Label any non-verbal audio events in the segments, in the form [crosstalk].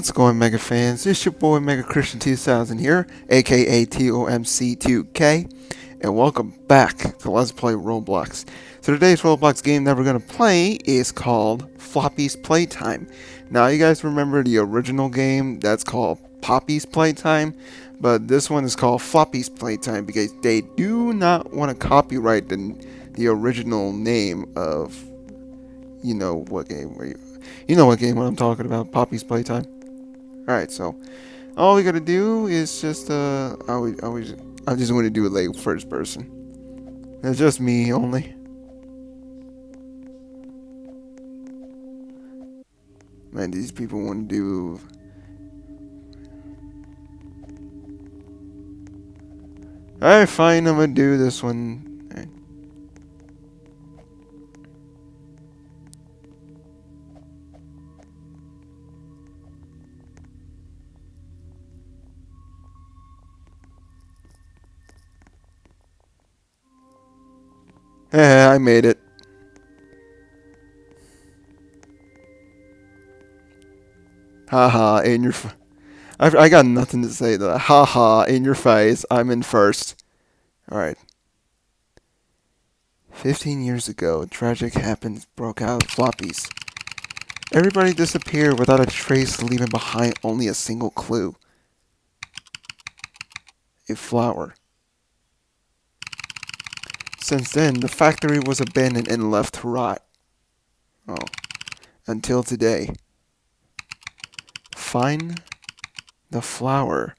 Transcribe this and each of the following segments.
What's going Mega fans? It's your boy Mega Christian 2000 here, aka TOMC2K, and welcome back to Let's Play Roblox. So today's Roblox game that we're going to play is called Floppy's Playtime. Now you guys remember the original game that's called Poppy's Playtime, but this one is called Floppy's Playtime because they do not want to copyright the, the original name of, you know what game where you you know what game I'm talking about, Poppy's Playtime. Alright, so all we gotta do is just uh I always, always I just want to do it like first person. It's just me only. Man, these people want to do Alright, fine, I'm gonna do this one. I made it. Haha, in your... I, I got nothing to say to. Haha, in your face. I'm in first. Alright. 15 years ago, tragic happened broke out floppies. Everybody disappeared without a trace, leaving behind only a single clue. A flower. Since then, the factory was abandoned and left to rot. Oh. Until today. Find the flower.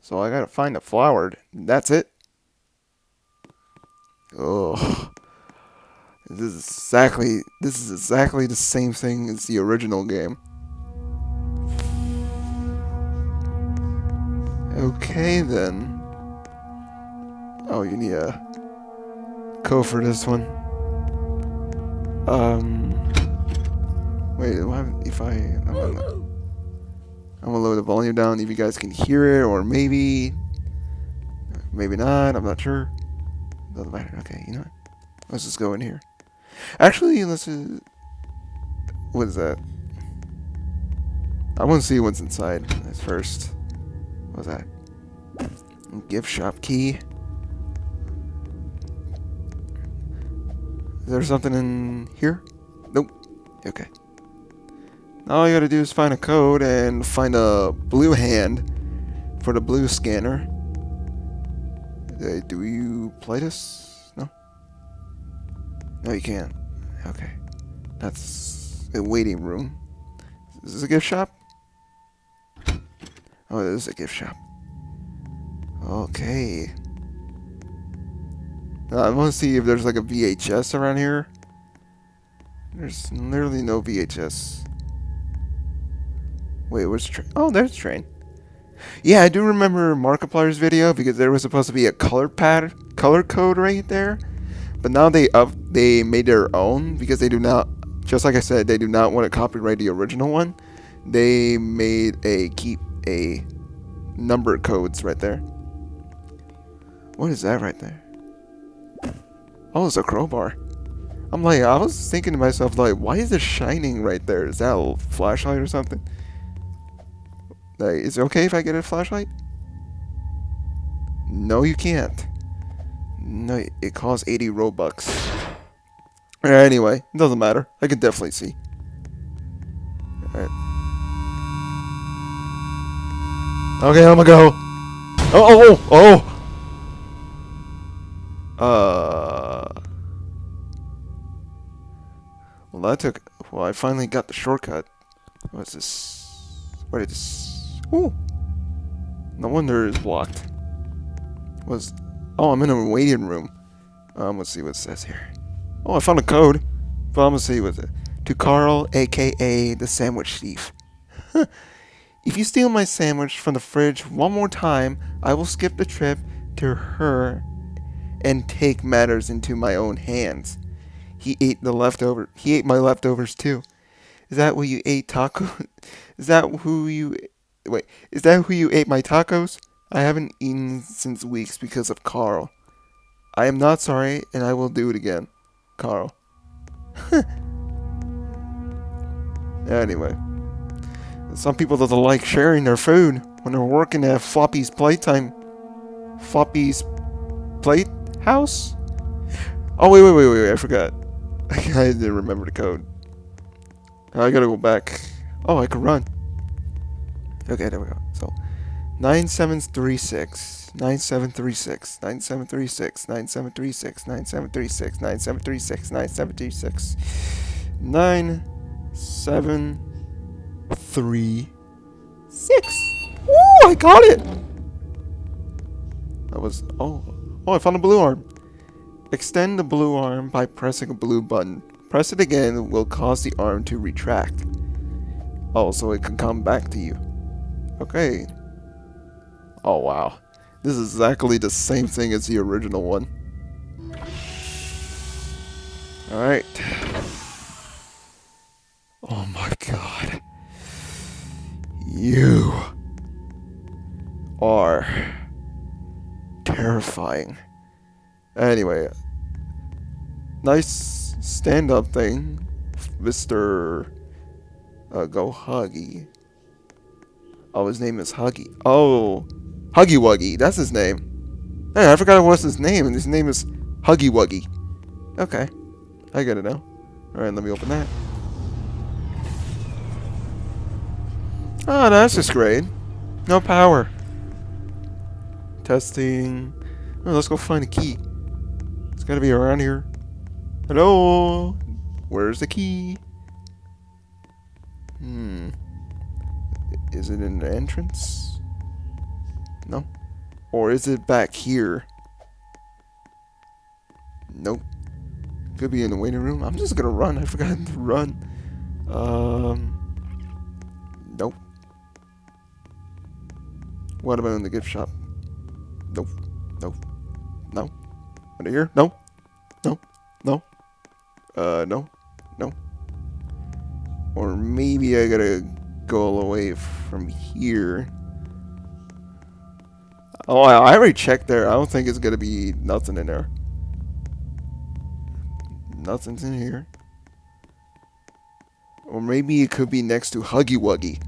So I gotta find the flower. That's it. Oh. This is exactly this is exactly the same thing as the original game. Okay then. Oh, you need a code for this one. Um. Wait, if I. I'm gonna, I'm gonna lower the volume down if you guys can hear it, or maybe. Maybe not, I'm not sure. Doesn't matter. Okay, you know what? Let's just go in here. Actually, let's. Uh, what is that? I want to see what's inside first. What's that? Gift shop key. Is there something in here? Nope. Okay. All you gotta do is find a code and find a blue hand for the blue scanner. Uh, do you play this? No? No, you can't. Okay. That's a waiting room. Is this a gift shop? Oh, this is a gift shop. Okay. Uh, I want to see if there's like a VHS around here. There's literally no VHS. Wait, where's the train? Oh, there's the train. Yeah, I do remember Markiplier's video because there was supposed to be a color pad, color code right there. But now they up, they made their own because they do not, just like I said, they do not want to copyright the original one. They made a keep a number codes right there. What is that right there? Oh, it's a crowbar. I'm like, I was thinking to myself, like, why is it shining right there? Is that a flashlight or something? Like, is it okay if I get a flashlight? No, you can't. No, it costs 80 Robux. Anyway, it doesn't matter. I can definitely see. Alright. Okay, I'm gonna go. Oh, oh, oh! oh. Uh... Well, that took... Well, I finally got the shortcut. What's this? What is this? Ooh! No wonder it's blocked. Was... Oh, I'm in a waiting room. Um, let's see what it says here. Oh, I found a code. See what's it. To Carl, aka the Sandwich Thief. [laughs] if you steal my sandwich from the fridge one more time, I will skip the trip to her and take matters into my own hands. He ate the leftover. He ate my leftovers too. Is that what you ate taco? [laughs] Is that who you wait? Is that who you ate my tacos? I haven't eaten since weeks because of Carl. I am not sorry, and I will do it again, Carl. [laughs] anyway, Some people doesn't like sharing their food when they're working at Floppy's Playtime. Floppy's Plate House? Oh, wait, wait, wait, wait, I forgot. [laughs] I didn't remember the code. I gotta go back. Oh, I can run. Okay, there we go. So, 9736, 9736, 9736, 9736, 9736, 9736, 9736, 9736. Woo, I got it! That was, oh, oh, I found a blue arm. Extend the blue arm by pressing a blue button. Press it again will cause the arm to retract. Also, it can come back to you. Okay. Oh, wow. This is exactly the same thing as the original one. Alright. Oh my god. You are terrifying. Anyway, nice stand-up thing, Mr. Uh, Go Huggy. Oh, his name is Huggy. Oh, Huggy Wuggy. That's his name. Hey, I forgot what's his name, and his name is Huggy Wuggy. Okay, I get it now. All right, let me open that. Oh, that's just great. No power. Testing. Oh, let's go find a key. Gotta be around here. Hello? Where's the key? Hmm. Is it in the entrance? No. Or is it back here? Nope. Could be in the waiting room. I'm just gonna run. I forgot to run. Um. Nope. What about in the gift shop? Nope. Under here? No. No. No. Uh, no. No. Or maybe I gotta go away from here. Oh, I already checked there. I don't think it's gonna be nothing in there. Nothing's in here. Or maybe it could be next to Huggy Wuggy.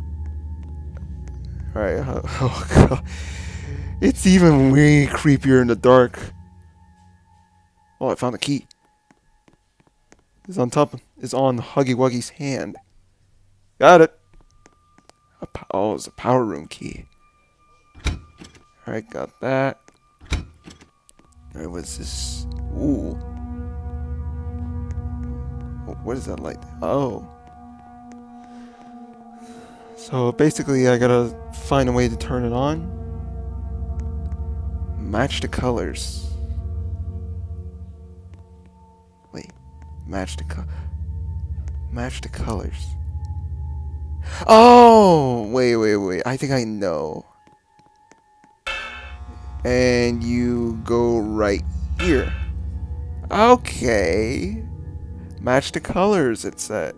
Alright, [laughs] oh god. It's even way creepier in the dark. Oh, I found the key. It's on top. It's on Huggy Wuggy's hand. Got it. oh, it's a power room key. Alright, got that. Alright, what's this? Ooh. What is that light? Oh. So basically, I gotta find a way to turn it on. Match the colors. Match the co Match the colors. Oh! Wait, wait, wait. I think I know. And you go right here. Okay. Match the colors, it said.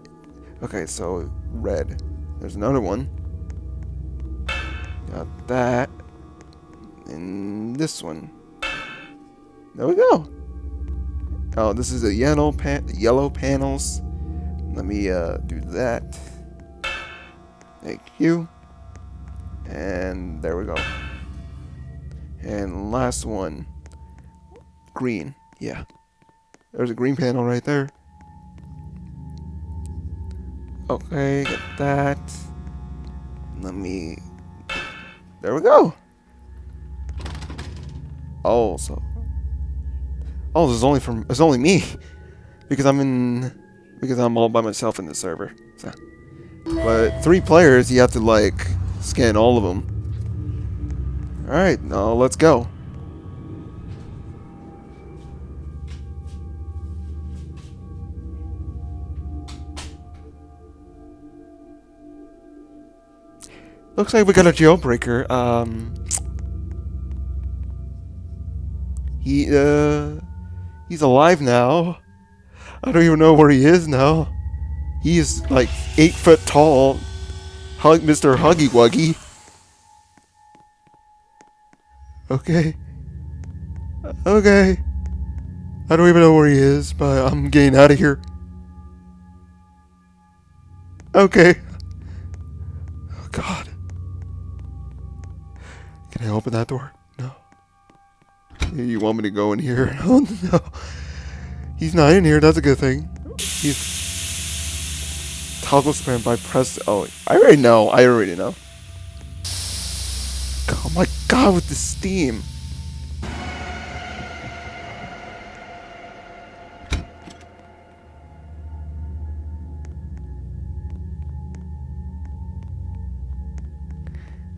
Okay, so red. There's another one. Got that. And this one. There we go. Oh, this is the yellow pan yellow panels. Let me uh, do that. Thank you. And there we go. And last one. Green. Yeah. There's a green panel right there. Okay, get that. Let me... There we go. Oh, so... Oh, this is only from... It's only me. [laughs] Because I'm in... Because I'm all by myself in the server. So. But three players, you have to, like, scan all of them. Alright, now let's go. Looks like we got a jailbreaker. Um, he, uh, He's alive now. I don't even know where he is now. He is like eight foot tall. Hug Mr. Huggy Wuggy. Okay. Okay. I don't even know where he is, but I'm getting out of here. Okay. Oh, God. Can I open that door? [laughs] You want me to go in here? [laughs] Oh no. He's not in here. That's a good thing. He's toggle spam by press. Oh, I already know. I already know. Oh my god, with the steam.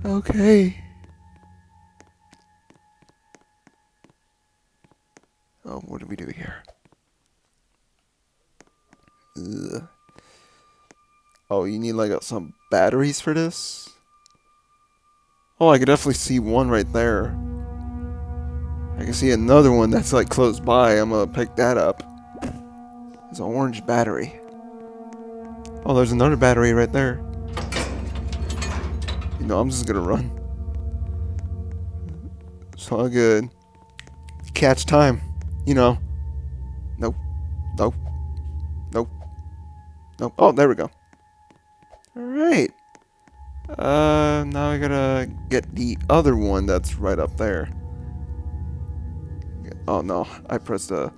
Okay. Oh, what do we do here? Ugh. Oh, you need like some batteries for this? Oh, I can definitely see one right there. I can see another one that's like close by. I'm gonna pick that up. It's an orange battery. Oh, there's another battery right there. You know, I'm just gonna run. It's all good. Catch time. You know. Nope. Nope. Nope. Nope. Oh, there we go. Alright. Uh, now I gotta get the other one that's right up there. Oh no, I pressed a...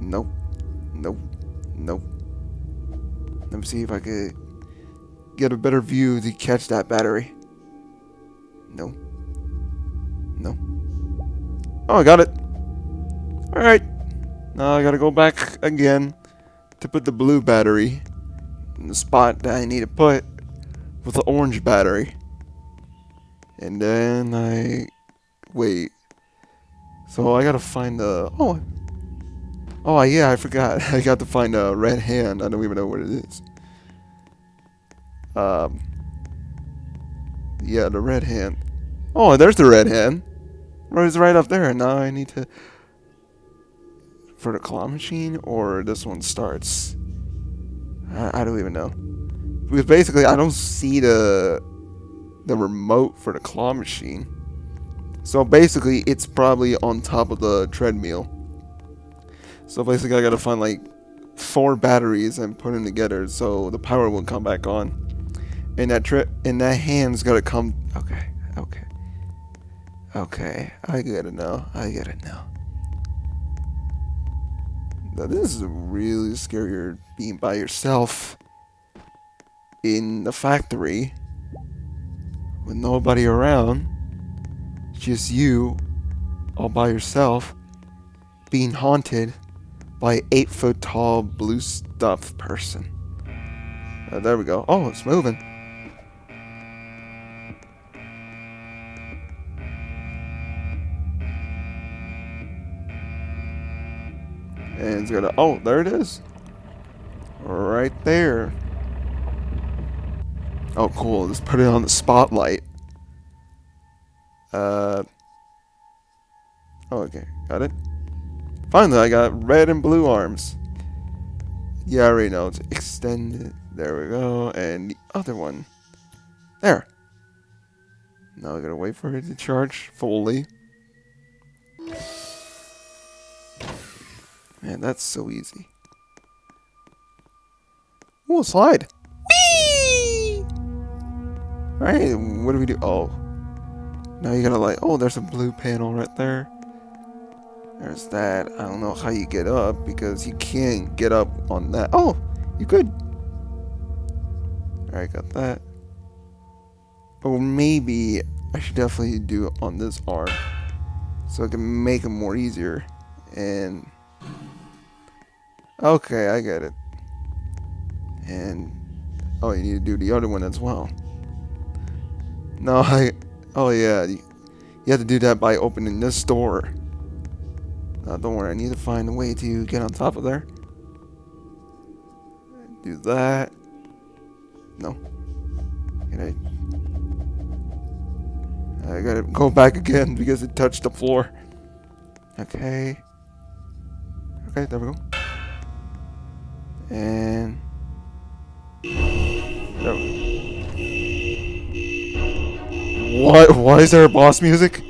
Nope. Nope. Nope. Let me see if I could get a better view to catch that battery. No. No. Oh, I got it. Alright. Now I gotta go back again to put the blue battery in the spot that I need to put with the orange battery. And then I wait. So I gotta find the oh oh yeah I forgot [laughs] I got to find a red hand. I don't even know what it is. Um. Yeah, the red hand. Oh, there's the red hand. It's right up there. Now I need to for the claw machine or this one starts. I, I don't even know. Because basically, I don't see the the remote for the claw machine. So basically, it's probably on top of the treadmill. So basically, I gotta find like four batteries and put them together so the power will come back on. And that trip and that hand's gotta come. Okay, okay, okay. I gotta know, I gotta it now. This is really scarier being by yourself in the factory with nobody around, just you all by yourself being haunted by an eight foot tall blue stuff person. Uh, there we go. Oh, it's moving. It's gonna, oh, there it is. Right there. Oh, cool. Let's put it on the spotlight. Uh. Oh, okay. Got it. Finally, I got red and blue arms. Yeah, I already know. It's extended. There we go. And the other one. There. Now I gotta wait for it to charge fully. Man, that's so easy. Ooh, slide. Alright, what do we do? Oh. Now you gotta like, oh, there's a blue panel right there. There's that. I don't know how you get up because you can't get up on that. Oh, you could. Alright, got that. Or maybe I should definitely do it on this arm. So I can make it more easier. And... Okay, I get it. And... Oh, you need to do the other one as well. No, [laughs] I... Oh, yeah. You, you have to do that by opening this door. Uh, don't worry, I need to find a way to get on top of there. Do that. No. I, I gotta go back again [laughs] because it touched the floor. Okay. Okay, there we go. And... What? Why is there a boss music?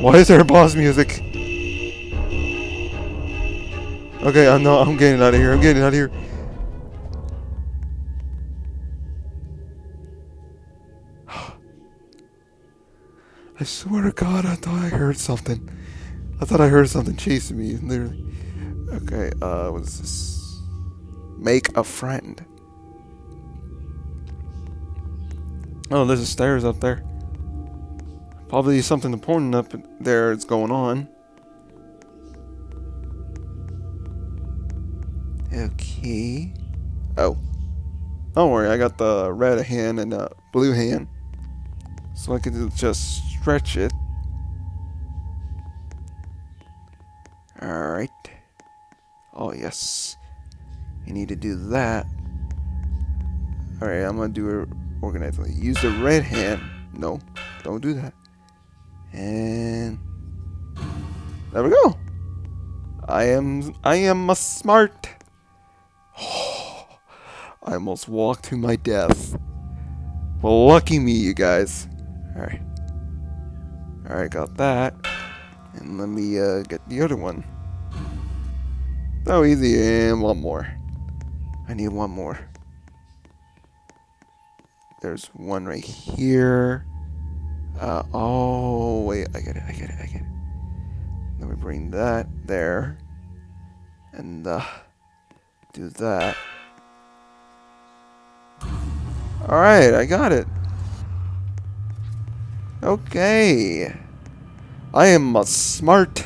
Why is there a boss music? Okay, I'm no, I'm getting out of here. I'm getting out of here. I swear to God, I thought I heard something. I thought I heard something chasing me, literally. Okay, uh, what is this? Make a friend. Oh, there's a stairs up there. Probably something important up there is going on. Okay. Oh. Don't worry, I got the red hand and the blue hand. So I can just stretch it. Yes. You need to do that. Alright, I'm gonna do it organically. Use the red hand. No, don't do that. And there we go. I am I am a smart. [sighs] I almost walked to my death. Well, lucky me, you guys. Alright. Alright, got that. And let me uh, get the other one. Oh, easy. And one more. I need one more. There's one right here. Uh, oh, wait. I get it. I get it. I get it. Let me bring that there. And uh, do that. Alright, I got it. Okay. I am a smart.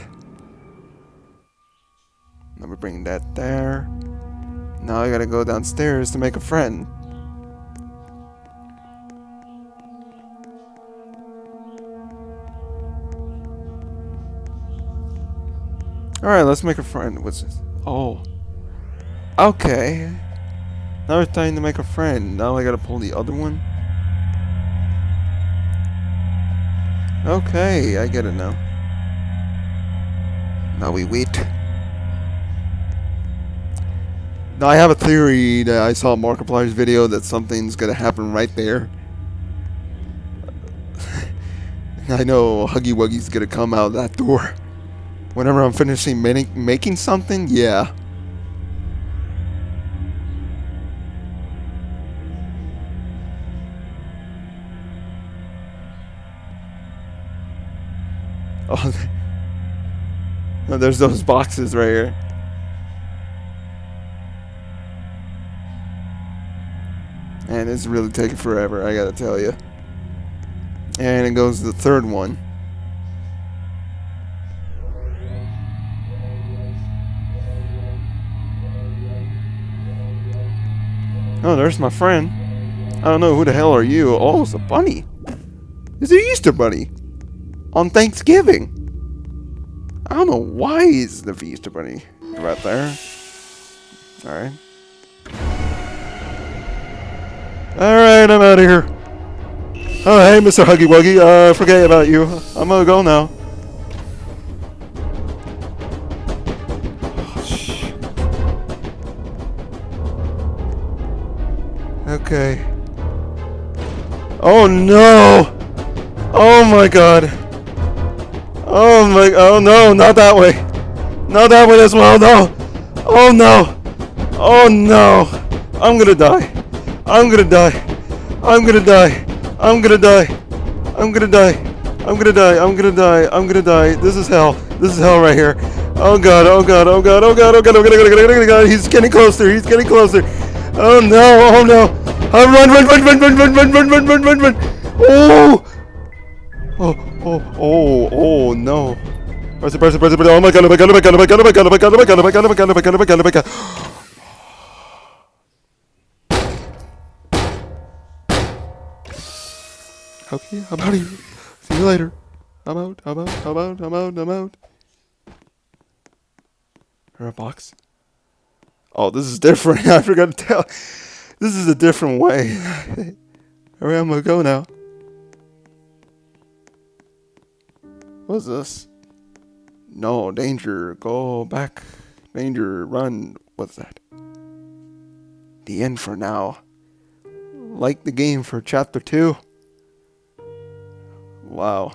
Bring that there. Now I gotta go downstairs to make a friend. Alright, let's make a friend. What's this? Oh. Okay. Now it's time to make a friend. Now I gotta pull the other one. Okay, I get it now. Now we wait. Now I have a theory that I saw Markiplier's video that something's gonna happen right there. [laughs] I know Huggy Wuggy's gonna come out that door. Whenever I'm finishing making something, yeah. [laughs] Oh, [laughs] there's those boxes right here. It's really taking forever, I gotta tell you. And it goes to the third one. Oh, there's my friend. I don't know who the hell are you. Oh, it's a bunny. It's an Easter bunny. On Thanksgiving. I don't know why he's the Easter bunny right there. Alright. Alright, I'm out of here. Oh, hey, Mr. Huggy Wuggy. Uh, forget about you. I'm gonna go now. Okay. Oh no! Oh my god! Oh my, oh no, not that way! Not that way as well, no! Oh no! Oh no! I'm gonna die! I'm gonna die! I'm gonna die! I'm gonna die! I'm gonna die! I'm gonna die! I'm gonna die! I'm gonna die! This is hell! This is hell right here! Oh god! Oh god! Oh god! Oh god! Oh god! Oh god! Oh god! Oh god! Oh! He's getting closer! He's getting closer! Oh no! Oh no! Oh, run, run, run, run, run, run, run, run, run, run, run, run. Oh! Oh, oh, oh, oh, no. Press it, press it, press it, Oh my god, oh my god, oh my god, oh my god, oh my god, oh my god, oh my god, oh my god, oh my god, oh my god, oh my god, oh my god. Okay, I'm out of here. See you later. I'm out, I'm out, I'm out, I'm out, I'm out. Or a box. Oh, this is different. [laughs] I forgot to tell. This is a different way. [laughs] Alright, I'm gonna go now. What's this? No, danger. Go back. Danger. Run. What's that? The end for now. Like the game for chapter 2. Wow.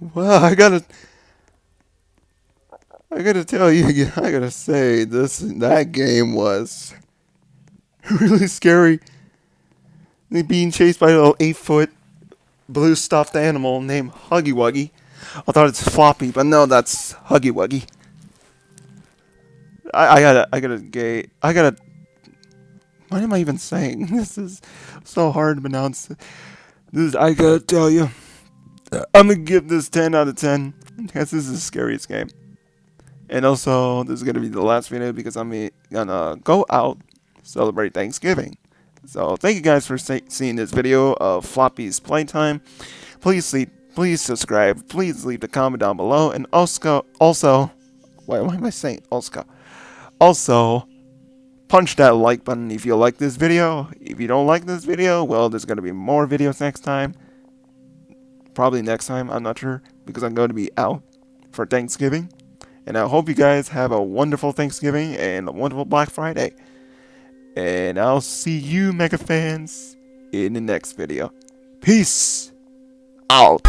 Wow, [laughs] I gotta... I gotta tell you, I gotta say, this that game was [laughs] really scary. Being chased by a little eight foot blue stuffed animal named Huggy Wuggy. I thought it's Floppy, but no, that's Huggy Wuggy. I, I gotta, I gotta gay, I gotta. What am I even saying? [laughs] This is so hard to pronounce. This, I gotta tell you, I'm gonna give this 10 out of 10 because this is the scariest game. And also, this is gonna be the last video because I'm gonna go out celebrate Thanksgiving. So thank you guys for seeing this video of Floppy's playtime. Please sleep, please subscribe, please leave a comment down below, and also, also, why, why am I saying also? Also, punch that like button if you like this video. If you don't like this video, well, there's going to be more videos next time. Probably next time, I'm not sure, because I'm going to be out for Thanksgiving. And I hope you guys have a wonderful Thanksgiving and a wonderful Black Friday. And I'll see you, Mega fans, in the next video. Peace out.